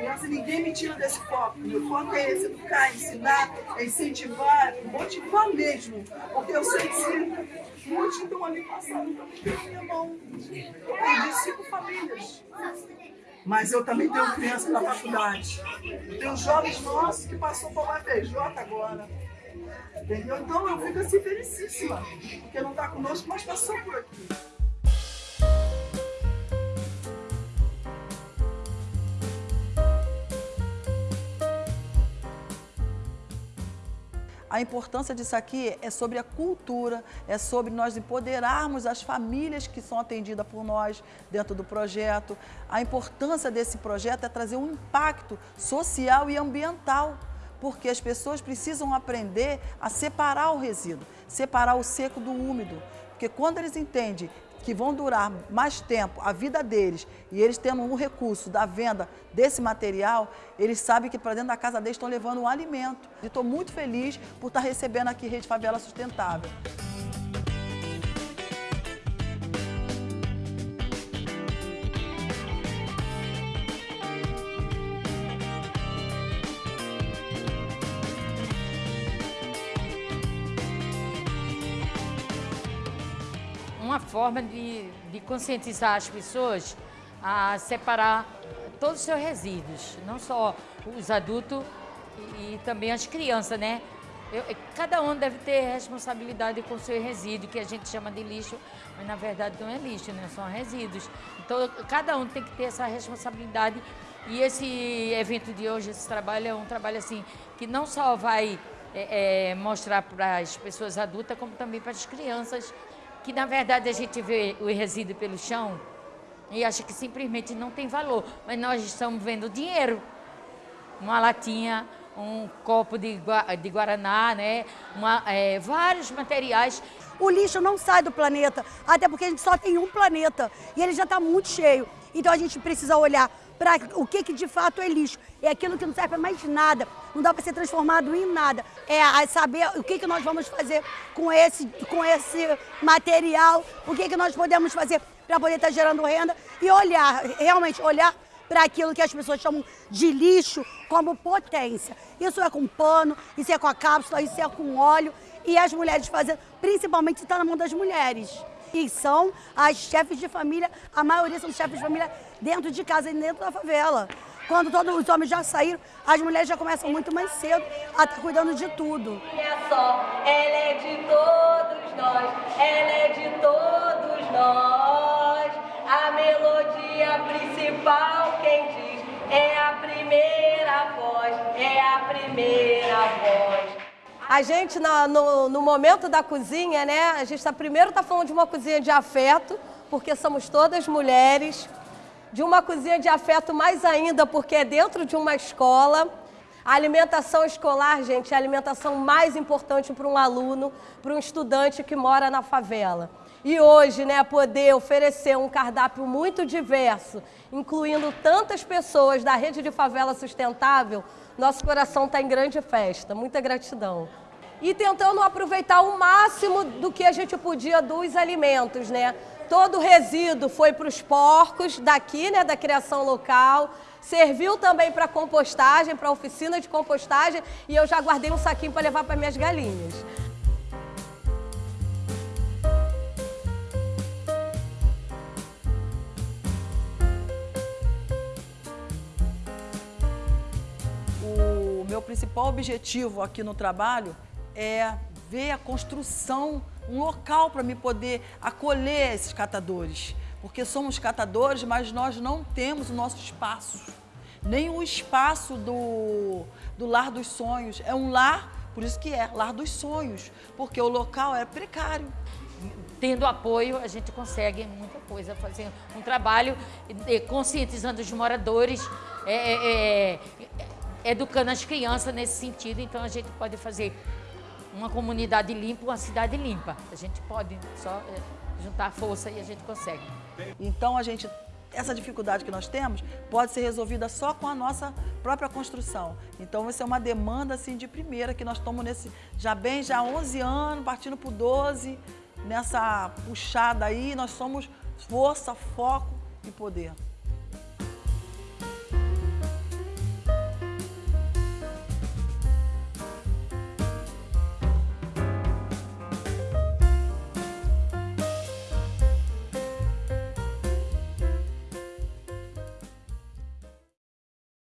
Criança, ninguém me tira desse foco. Meu foco é esse, educar, ensinar, é incentivar, motivar mesmo. Porque eu sei que muitos estão ali passando pela minha mão. Eu perdi cinco famílias. Mas eu também tenho criança na faculdade. Tenho jovens nossos que passou para o FJ agora. Entendeu? Então eu fico assim felicíssima. Porque não está conosco, mas passou por aqui. A importância disso aqui é sobre a cultura, é sobre nós empoderarmos as famílias que são atendidas por nós dentro do projeto. A importância desse projeto é trazer um impacto social e ambiental, porque as pessoas precisam aprender a separar o resíduo, separar o seco do úmido. Porque quando eles entendem que vão durar mais tempo, a vida deles, e eles tendo um recurso da venda desse material, eles sabem que para dentro da casa deles estão levando um alimento. E estou muito feliz por estar recebendo aqui Rede Favela Sustentável. Uma forma de, de conscientizar as pessoas a separar todos os seus resíduos, não só os adultos e, e também as crianças, né? Eu, cada um deve ter responsabilidade com o seu resíduo, que a gente chama de lixo, mas na verdade não é lixo, né? são resíduos. Então cada um tem que ter essa responsabilidade e esse evento de hoje, esse trabalho é um trabalho assim que não só vai é, é, mostrar para as pessoas adultas, como também para as crianças que na verdade a gente vê o resíduo pelo chão e acha que simplesmente não tem valor, mas nós estamos vendo dinheiro. Uma latinha, um copo de, de Guaraná, né? Uma, é, vários materiais. O lixo não sai do planeta, até porque a gente só tem um planeta e ele já está muito cheio. Então a gente precisa olhar para o que, que de fato é lixo. É aquilo que não serve para mais nada, não dá para ser transformado em nada. É saber o que, que nós vamos fazer com esse, com esse material, o que, que nós podemos fazer para poder estar tá gerando renda e olhar, realmente olhar para aquilo que as pessoas chamam de lixo como potência. Isso é com pano, isso é com a cápsula, isso é com óleo e as mulheres fazendo, principalmente está na mão das mulheres e são as chefes de família, a maioria são chefes de família dentro de casa e dentro da favela. Quando todos os homens já saíram, as mulheres já começam muito mais cedo a estar cuidando de tudo. É só, ela é de todos nós, ela é de todos nós. A melodia principal, quem diz, é a primeira voz, é a primeira voz. A gente, no, no, no, momento da cozinha, né, a gente tá, primeiro está falando de uma cozinha de afeto, porque somos todas mulheres, de uma cozinha de afeto mais ainda, porque é dentro de uma escola. A alimentação escolar, gente, é a alimentação mais importante para um aluno, para um estudante que mora na favela. E hoje, né, poder oferecer um cardápio muito diverso, incluindo tantas pessoas da rede de favela sustentável, nosso coração está em grande festa. Muita gratidão. E tentando aproveitar o máximo do que a gente podia dos alimentos, né? Todo o resíduo foi para os porcos daqui, né, da criação local. Serviu também para compostagem, para oficina de compostagem e eu já guardei um saquinho para levar para minhas galinhas. meu principal objetivo aqui no trabalho é ver a construção, um local para me poder acolher esses catadores. Porque somos catadores, mas nós não temos o nosso espaço. Nem o espaço do, do Lar dos Sonhos. É um lar, por isso que é, Lar dos Sonhos. Porque o local é precário. Tendo apoio, a gente consegue muita coisa, fazer um trabalho conscientizando os moradores, é, é, é educando as crianças nesse sentido, então a gente pode fazer uma comunidade limpa, uma cidade limpa. A gente pode só é, juntar força e a gente consegue. Então a gente essa dificuldade que nós temos pode ser resolvida só com a nossa própria construção. Então, essa é uma demanda assim, de primeira que nós estamos nesse, já bem, já 11 anos, partindo para 12, nessa puxada aí, nós somos força, foco e poder.